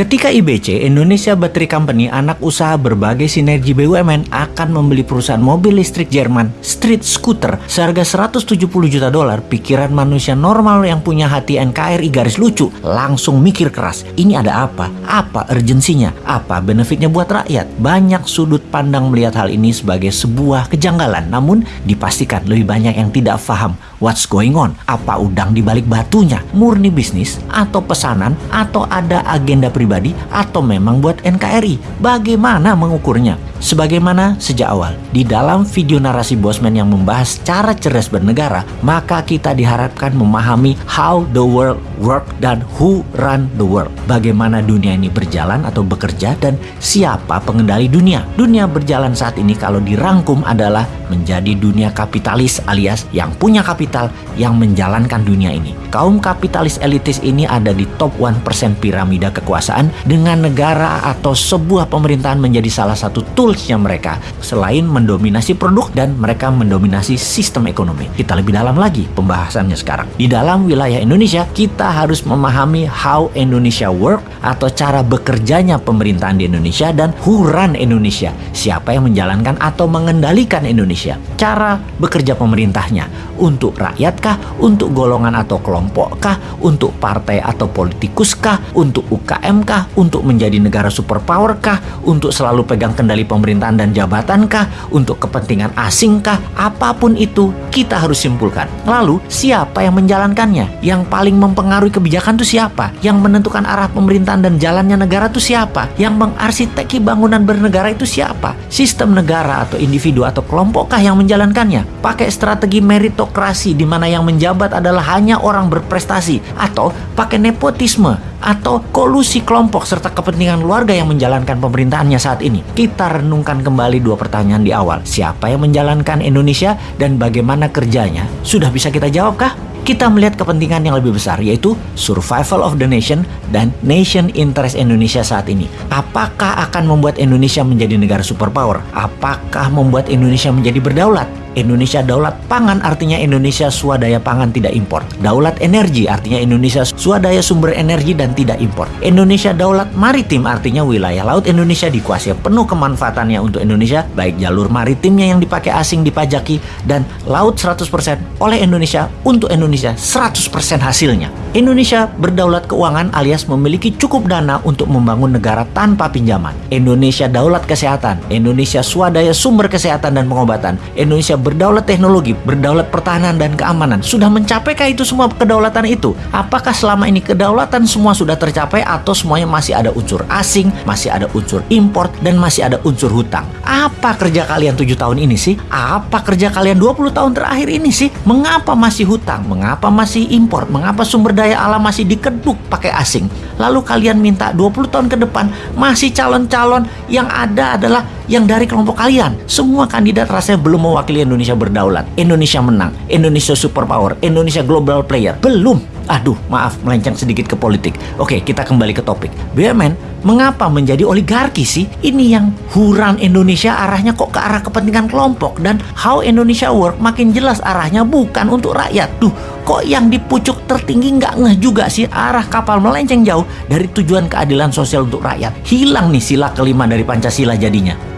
Ketika IBC, Indonesia Battery Company, anak usaha berbagai sinergi BUMN akan membeli perusahaan mobil listrik Jerman, Street Scooter, seharga 170 juta dolar, pikiran manusia normal yang punya hati NKRI garis lucu langsung mikir keras. Ini ada apa? Apa urgensinya? Apa benefitnya buat rakyat? Banyak sudut pandang melihat hal ini sebagai sebuah kejanggalan, namun dipastikan lebih banyak yang tidak paham what's going on. Apa udang di balik batunya? Murni bisnis atau pesanan atau ada agenda pribadi atau memang buat NKRI? Bagaimana mengukurnya? Sebagaimana sejak awal, di dalam video narasi Bosman yang membahas cara cerdas bernegara, maka kita diharapkan memahami how the world work dan who run the world. Bagaimana dunia ini berjalan atau bekerja dan siapa pengendali dunia. Dunia berjalan saat ini kalau dirangkum adalah menjadi dunia kapitalis alias yang punya kapital yang menjalankan dunia ini. Kaum kapitalis elitis ini ada di top 1% piramida kekuasaan dengan negara atau sebuah pemerintahan menjadi salah satu tool toolsnya mereka selain mendominasi produk dan mereka mendominasi sistem ekonomi. Kita lebih dalam lagi pembahasannya sekarang. Di dalam wilayah Indonesia, kita harus memahami how Indonesia work atau cara bekerjanya pemerintahan di Indonesia dan who run Indonesia. Siapa yang menjalankan atau mengendalikan Indonesia. Cara bekerja pemerintahnya untuk rakyatkah, untuk golongan atau kelompokkah, untuk partai atau politikuskah, untuk UKM-kah, untuk menjadi negara superpower-kah, untuk selalu pegang kendali pemerintahan dan jabatankah, untuk kepentingan asingkah, apa pun itu kita harus simpulkan. Lalu siapa yang menjalankannya? Yang paling mempengaruhi kebijakan itu siapa? Yang menentukan arah pemerintahan dan jalannya negara itu siapa? Yang mengarsiteki bangunan bernegara itu siapa? Sistem negara atau individu atau kelompokkah yang menjalankannya? Pakai strategi meritokrasi di mana yang menjabat adalah hanya orang berprestasi atau pakai nepotisme atau kolusi kelompok serta kepentingan keluarga yang menjalankan pemerintahannya saat ini. Kita renungkan kembali dua pertanyaan di awal. Siapa yang menjalankan Indonesia dan bagaimana kerjanya? Sudah bisa kita jawabkah? Kita melihat kepentingan yang lebih besar yaitu survival of the nation dan nation interest Indonesia saat ini. Apakah akan membuat Indonesia menjadi negara superpower? Apakah membuat Indonesia menjadi berdaulat? Indonesia daulat pangan artinya Indonesia swadaya pangan tidak impor. Daulat energi artinya Indonesia swadaya sumber energi dan tidak impor. Indonesia daulat maritim artinya wilayah laut Indonesia dikuasai penuh kemanfaatannya untuk Indonesia, baik jalur maritimnya yang dipakai asing dipajaki dan laut 100% oleh Indonesia untuk Indonesia 100% hasilnya. Indonesia berdaulat keuangan alias memiliki cukup dana untuk membangun negara tanpa pinjaman. Indonesia daulat kesehatan, Indonesia swadaya sumber kesehatan dan pengobatan, Indonesia berdaulat teknologi, berdaulat pertahanan dan keamanan. Sudah mencapaikah itu semua kedaulatan itu? Apakah selama ini kedaulatan semua sudah tercapai atau semuanya masih ada unsur asing, masih ada unsur import, dan masih ada unsur hutang? Apa kerja kalian tujuh tahun ini sih? Apa kerja kalian 20 tahun terakhir ini sih? Mengapa masih hutang? Mengapa masih import? Mengapa sumber daya alam masih dikeduk pakai asing? Lalu kalian minta 20 tahun ke depan masih calon-calon yang ada adalah yang dari kelompok kalian. Semua kandidat rasanya belum mewakili Indonesia berdaulat. Indonesia menang. Indonesia superpower. Indonesia global player. Belum. Aduh, maaf melenceng sedikit ke politik. Oke, kita kembali ke topik. BUMN mengapa menjadi oligarki sih? Ini yang huran Indonesia arahnya kok ke arah kepentingan kelompok dan how Indonesia work makin jelas arahnya bukan untuk rakyat. Duh, kok yang di pucuk tertinggi nggak ngeh juga sih arah kapal melenceng jauh dari tujuan keadilan sosial untuk rakyat. Hilang nih sila kelima dari Pancasila jadinya.